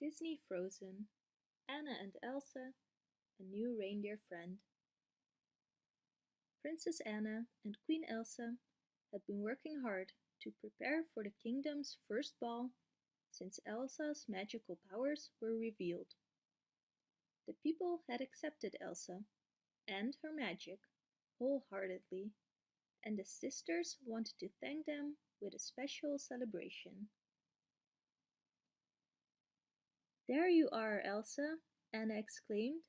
Disney Frozen Anna and Elsa, a new reindeer friend. Princess Anna and Queen Elsa had been working hard to prepare for the kingdom's first ball since Elsa's magical powers were revealed. The people had accepted Elsa and her magic wholeheartedly, and the sisters wanted to thank them with a special celebration. There you are, Elsa, Anna exclaimed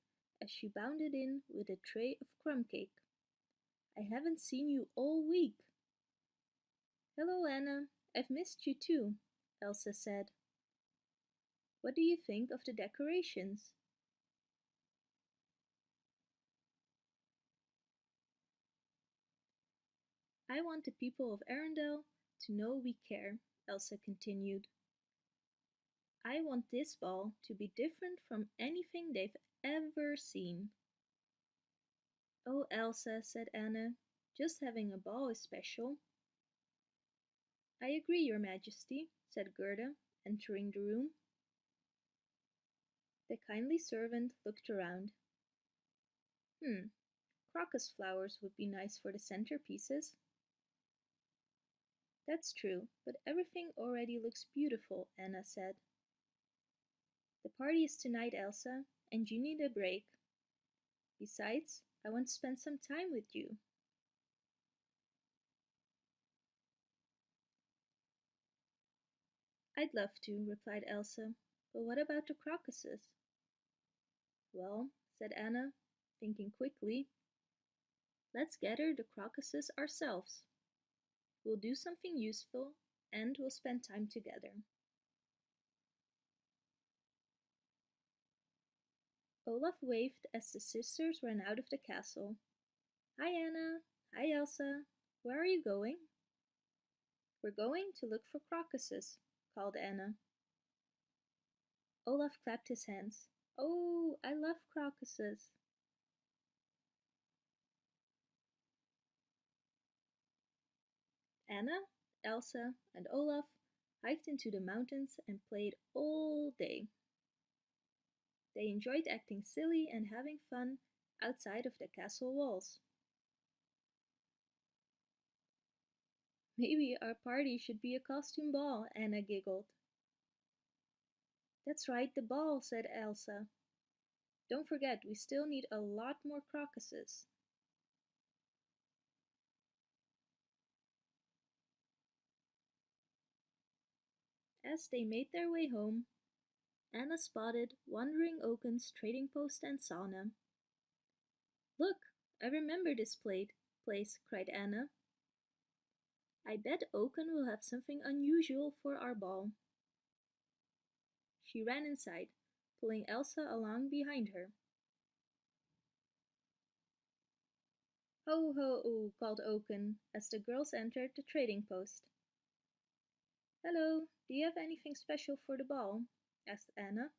as she bounded in with a tray of crumb cake. I haven't seen you all week. Hello, Anna. I've missed you too, Elsa said. What do you think of the decorations? I want the people of Arendelle to know we care, Elsa continued. I want this ball to be different from anything they've ever seen. Oh, Elsa, said Anna, just having a ball is special. I agree, your majesty, said Gerda, entering the room. The kindly servant looked around. Hmm, crocus flowers would be nice for the centerpieces. That's true, but everything already looks beautiful, Anna said. The party is tonight, Elsa, and you need a break. Besides, I want to spend some time with you. I'd love to, replied Elsa, but what about the crocuses? Well, said Anna, thinking quickly, let's gather the crocuses ourselves. We'll do something useful and we'll spend time together. Olaf waved as the sisters ran out of the castle. Hi Anna, hi Elsa, where are you going? We're going to look for crocuses, called Anna. Olaf clapped his hands. Oh, I love crocuses. Anna, Elsa, and Olaf hiked into the mountains and played all day. They enjoyed acting silly and having fun outside of the castle walls. Maybe our party should be a costume ball, Anna giggled. That's right, the ball, said Elsa. Don't forget, we still need a lot more crocuses. As they made their way home, Anna spotted Wandering Oaken's trading post and sauna. Look, I remember this plate, place, cried Anna. I bet Oaken will have something unusual for our ball. She ran inside, pulling Elsa along behind her. Ho ho, called Oaken as the girls entered the trading post. Hello, do you have anything special for the ball? Asked Anna.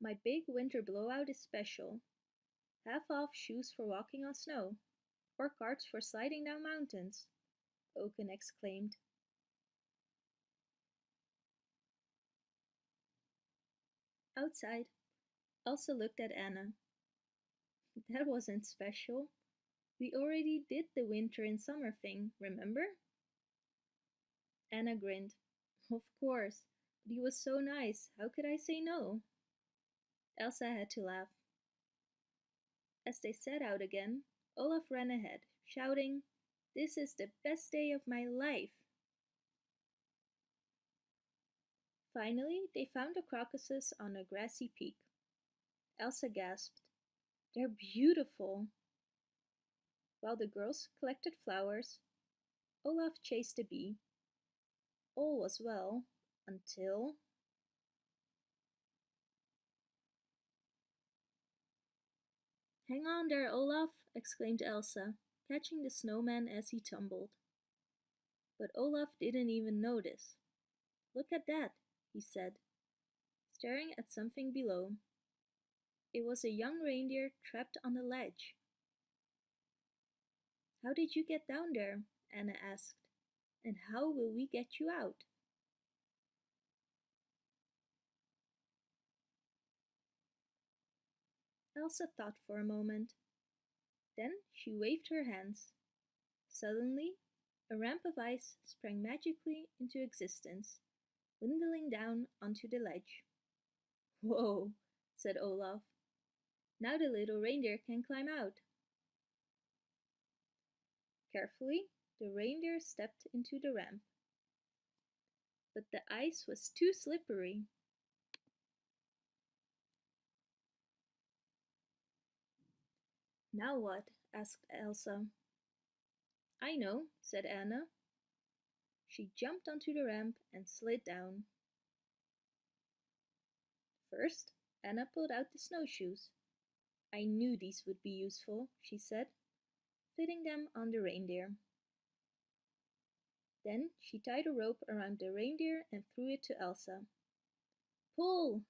My big winter blowout is special. Half off shoes for walking on snow, or carts for sliding down mountains, Oaken exclaimed. Outside, Elsa looked at Anna. That wasn't special. We already did the winter and summer thing, remember? Anna grinned. Of course, but he was so nice, how could I say no? Elsa had to laugh. As they set out again, Olaf ran ahead, shouting, This is the best day of my life! Finally, they found the crocuses on a grassy peak. Elsa gasped, They're beautiful! While the girls collected flowers, Olaf chased a bee. All was well until Hang on there, Olaf, exclaimed Elsa, catching the snowman as he tumbled. But Olaf didn't even notice. Look at that, he said, staring at something below. It was a young reindeer trapped on a ledge. How did you get down there? Anna asked. And how will we get you out? Elsa thought for a moment. Then she waved her hands. Suddenly, a ramp of ice sprang magically into existence, dwindling down onto the ledge. Whoa, said Olaf. Now the little reindeer can climb out. Carefully, the reindeer stepped into the ramp. But the ice was too slippery. Now what? asked Elsa. I know, said Anna. She jumped onto the ramp and slid down. First, Anna pulled out the snowshoes. I knew these would be useful, she said, fitting them on the reindeer. Then she tied a rope around the reindeer and threw it to Elsa. Pull!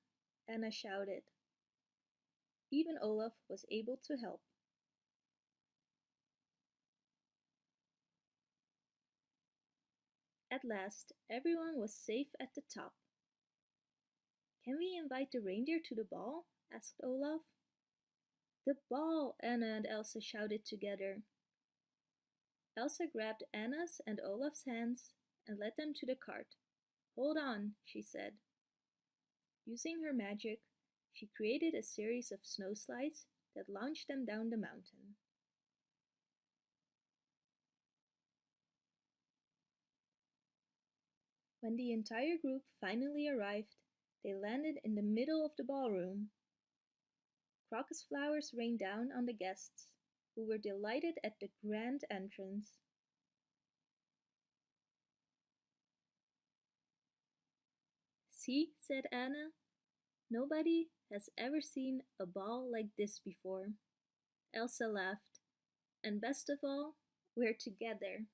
Anna shouted. Even Olaf was able to help. At last, everyone was safe at the top. Can we invite the reindeer to the ball? asked Olaf. The ball! Anna and Elsa shouted together. Elsa grabbed Anna's and Olaf's hands and led them to the cart. Hold on, she said. Using her magic, she created a series of snow slides that launched them down the mountain. When the entire group finally arrived, they landed in the middle of the ballroom. Crocus flowers rained down on the guests, who were delighted at the grand entrance. See, said Anna, nobody has ever seen a ball like this before. Elsa laughed, and best of all, we're together.